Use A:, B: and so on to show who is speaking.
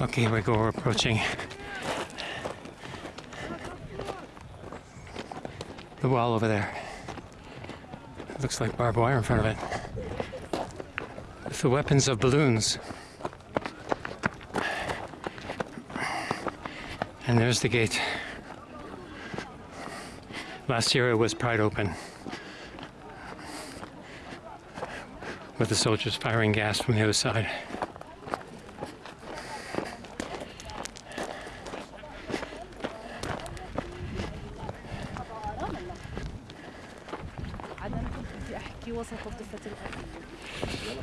A: Okay, here we go. We're approaching the wall over there. It looks like barbed wire in front of it. With the weapons of balloons. And there's the gate. Last year it was pried open. With the soldiers firing gas from the other side.
B: عدم كنت بدي احكي وسط الضفه الارضيه